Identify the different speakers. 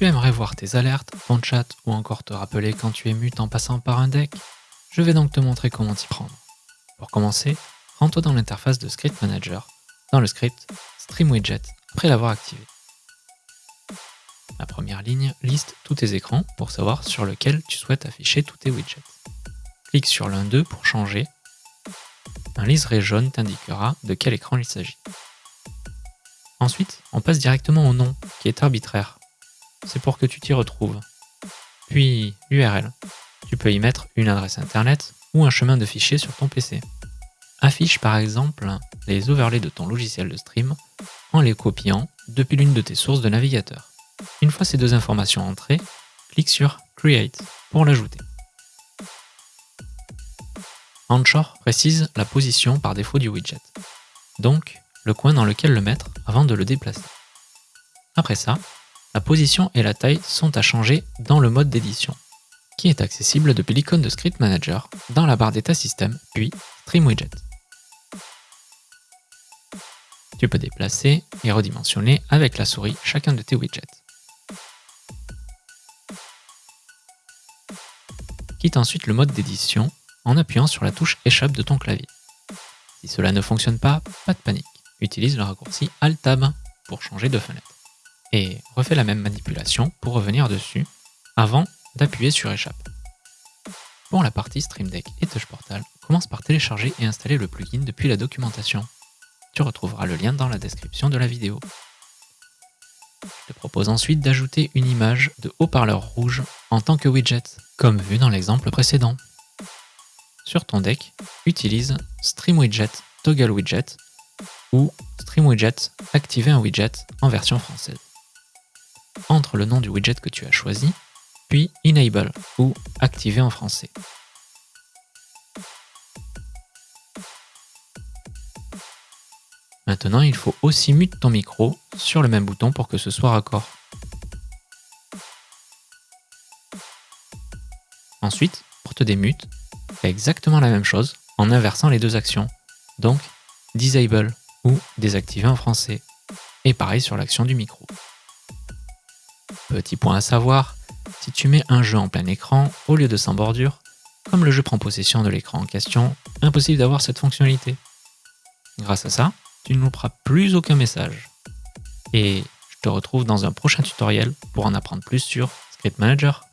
Speaker 1: Tu aimerais voir tes alertes, ton chat ou encore te rappeler quand tu es mute en passant par un deck Je vais donc te montrer comment t'y prendre. Pour commencer, rends-toi dans l'interface de Script Manager, dans le script Stream Widget, après l'avoir activé. La première ligne liste tous tes écrans pour savoir sur lequel tu souhaites afficher tous tes widgets. Clique sur l'un d'eux pour changer. Un liseré jaune t'indiquera de quel écran il s'agit. Ensuite, on passe directement au nom, qui est arbitraire. C'est pour que tu t'y retrouves. Puis l'URL. Tu peux y mettre une adresse internet ou un chemin de fichier sur ton PC. Affiche par exemple les overlays de ton logiciel de stream en les copiant depuis l'une de tes sources de navigateur. Une fois ces deux informations entrées, clique sur Create pour l'ajouter. Anchor précise la position par défaut du widget, donc le coin dans lequel le mettre avant de le déplacer. Après ça, la position et la taille sont à changer dans le mode d'édition, qui est accessible depuis l'icône de Script Manager dans la barre d'état système, puis Stream Widget. Tu peux déplacer et redimensionner avec la souris chacun de tes widgets. Quitte ensuite le mode d'édition en appuyant sur la touche échappe de ton clavier. Si cela ne fonctionne pas, pas de panique. Utilise le raccourci Alt-Tab pour changer de fenêtre. Et refais la même manipulation pour revenir dessus avant d'appuyer sur échappe. Pour la partie Stream Deck et Touch Portal, commence par télécharger et installer le plugin depuis la documentation. Tu retrouveras le lien dans la description de la vidéo. Je te propose ensuite d'ajouter une image de haut-parleur rouge en tant que widget, comme vu dans l'exemple précédent. Sur ton deck, utilise Stream Widget Toggle Widget ou Stream Widget Activer un widget en version française. Entre le nom du widget que tu as choisi, puis Enable ou Activer en français. Maintenant, il faut aussi mute ton micro sur le même bouton pour que ce soit raccord. Ensuite, pour te démute, fais exactement la même chose en inversant les deux actions. Donc, disable ou désactiver en français. Et pareil sur l'action du micro. Petit point à savoir, si tu mets un jeu en plein écran au lieu de sans bordure, comme le jeu prend possession de l'écran en question, impossible d'avoir cette fonctionnalité. Grâce à ça, tu ne louperas plus aucun message. Et je te retrouve dans un prochain tutoriel pour en apprendre plus sur Script Manager.